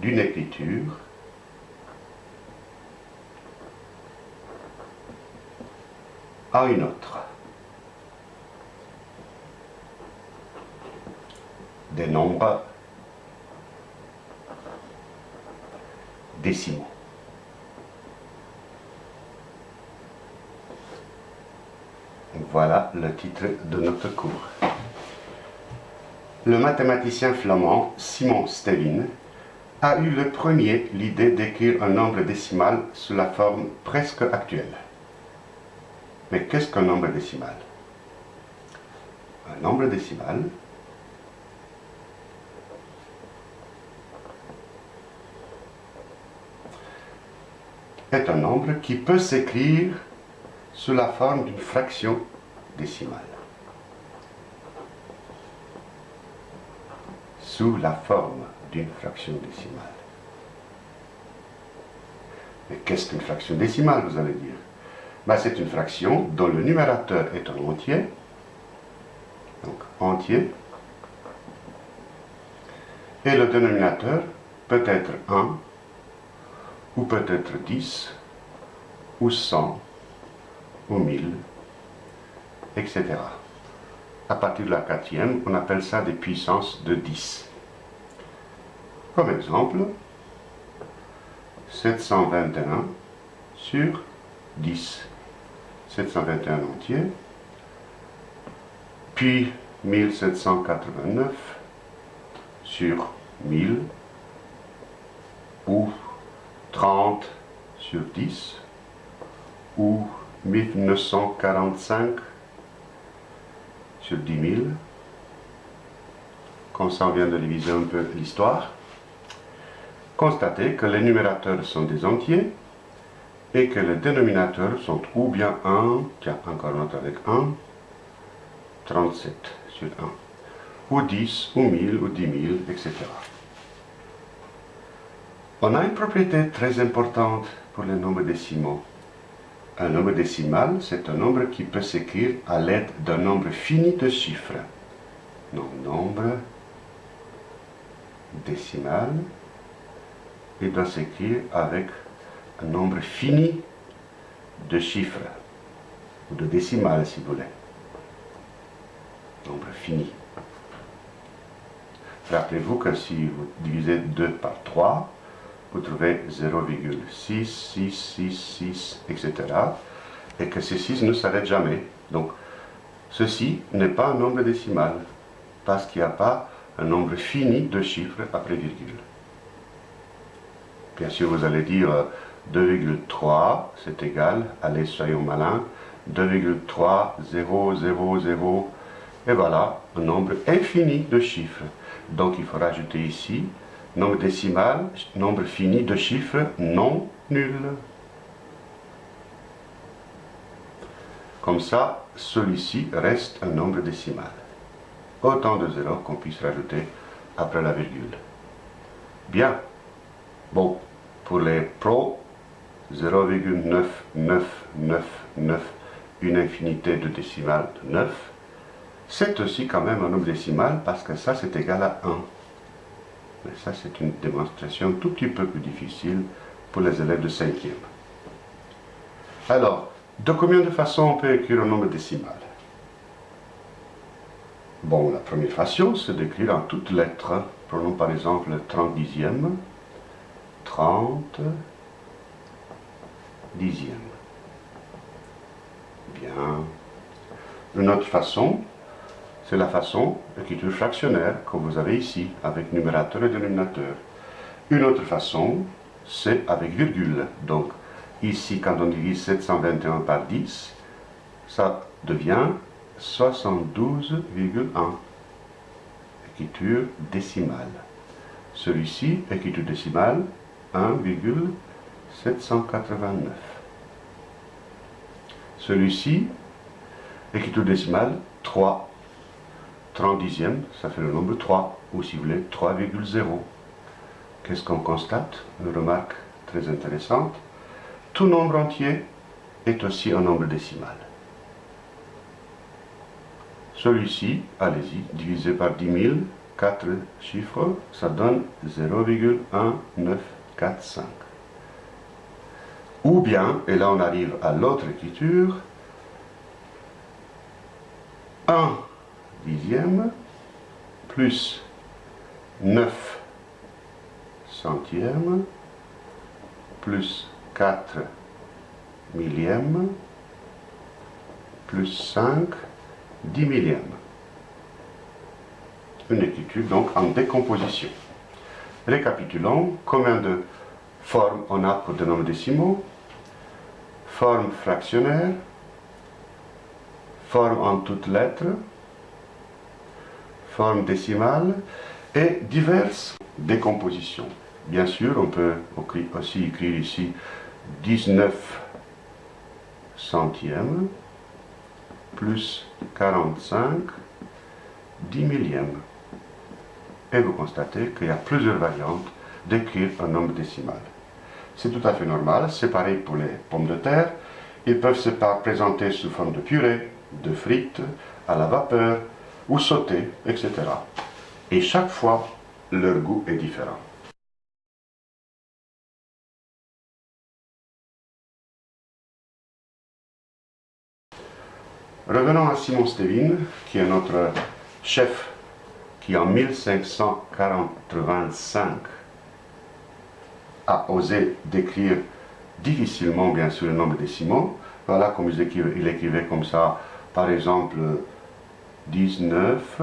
d'une écriture à une autre. Des nombres décimaux. Voilà le titre de notre cours. Le mathématicien flamand Simon Stevin a eu le premier l'idée d'écrire un nombre décimal sous la forme presque actuelle. Mais qu'est-ce qu'un nombre décimal? Un nombre décimal est un nombre qui peut s'écrire sous la forme d'une fraction décimale. Sous la forme d'une fraction décimale. Mais qu'est-ce qu'une fraction décimale, vous allez dire? Ben, C'est une fraction dont le numérateur est un entier, donc entier, et le dénominateur peut être 1, ou peut-être 10, ou 100, ou 1000, etc. À partir de la quatrième, on appelle ça des puissances de 10. Comme exemple, 721 sur 10. 721 entier, puis 1789 sur 1000, ou 30 sur 10, ou 1945 sur 10 000. Comme ça, on vient de diviser un peu l'histoire. Constatez que les numérateurs sont des entiers et que les dénominateurs sont ou bien 1, tiens, encore une autre avec 1, 37 sur 1, ou 10, ou 1000, ou 10 000, etc. On a une propriété très importante pour les nombres décimaux. Un nombre décimal, c'est un nombre qui peut s'écrire à l'aide d'un nombre fini de chiffres. Donc, nombre décimal, il doit s'écrire avec un nombre fini de chiffres, ou de décimales si vous voulez. Nombre fini. Rappelez-vous que si vous divisez 2 par 3, vous trouvez 0,6666, etc. Et que ces 6 ne s'arrêtent jamais. Donc, ceci n'est pas un nombre décimal, parce qu'il n'y a pas un nombre fini de chiffres après virgule. Bien sûr, vous allez dire 2,3, c'est égal, allez, soyons malins, 2,3, 0, 0, 0, et voilà, un nombre infini de chiffres. Donc il faut rajouter ici nombre décimal, nombre fini de chiffres non nuls. Comme ça, celui-ci reste un nombre décimal. Autant de zéros qu'on puisse rajouter après la virgule. Bien. Bon, pour les pros, 0,9999, une infinité de décimales de 9, c'est aussi quand même un nombre décimal parce que ça c'est égal à 1. Mais ça, c'est une démonstration tout petit peu plus difficile pour les élèves de 5e. Alors, de combien de façons on peut écrire un nombre décimal? Bon, la première façon, c'est d'écrire en toutes lettres. Prenons par exemple le 30 dixième, 30 dixième. Bien. Une autre façon, c'est la façon d'écriture fractionnaire que vous avez ici, avec numérateur et dénominateur. Une autre façon, c'est avec virgule. Donc, ici, quand on divise 721 par 10, ça devient 72,1. Écriture décimale. Celui-ci, écriture décimale, 1,789. Celui-ci, écriture décimale, 3 30 dixièmes, ça fait le nombre 3, ou si vous voulez, 3,0. Qu'est-ce qu'on constate? Une remarque très intéressante. Tout nombre entier est aussi un nombre décimal. Celui-ci, allez-y, divisé par 10 000, quatre chiffres, ça donne 0,1945. Ou bien, et là on arrive à l'autre écriture, 1 dixième plus 9 centièmes plus 4 millièmes plus 5 dix millièmes. Une écriture donc en décomposition. Récapitulons, combien de formes on a pour des nombres décimaux? Forme fractionnaire, forme en toutes lettres, forme décimale et diverses décompositions. Bien sûr, on peut aussi écrire ici 19 centièmes plus 45 10 millièmes. Et vous constatez qu'il y a plusieurs variantes d'écrire un nombre décimal. C'est tout à fait normal, c'est pareil pour les pommes de terre. Ils peuvent se présenter sous forme de purée, de frites, à la vapeur, ou sauter, etc. Et chaque fois, leur goût est différent. Revenons à Simon Stevin, qui est notre chef, qui en 1585 a osé décrire difficilement, bien sûr, le nombre décimaux. Voilà comme il écrivait comme ça, par exemple, 19,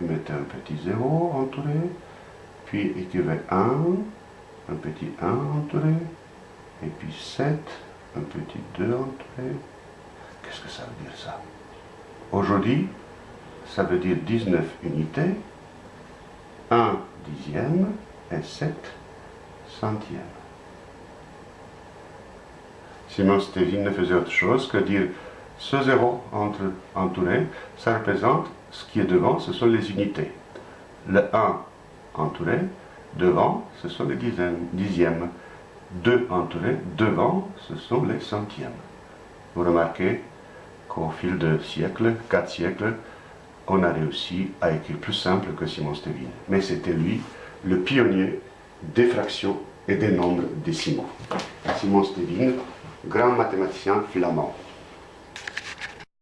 il mettait un petit 0 entouré, puis il écrivait 1, un petit 1 entouré, et puis 7, un petit 2 entouré. Qu'est-ce que ça veut dire ça? Aujourd'hui, ça veut dire 19 unités, 1 dixième et 7 centièmes. Simon Stevin ne faisait autre chose que dire ce zéro entre, entouré, ça représente ce qui est devant, ce sont les unités. Le 1 entouré, devant, ce sont les dixièmes. dixièmes. 2 entouré, devant, ce sont les centièmes. Vous remarquez qu'au fil de siècles, quatre siècles, on a réussi à écrire plus simple que Simon Stevin. Mais c'était lui le pionnier des fractions et des nombres décimaux. Simon Stevin, grand mathématicien flamand.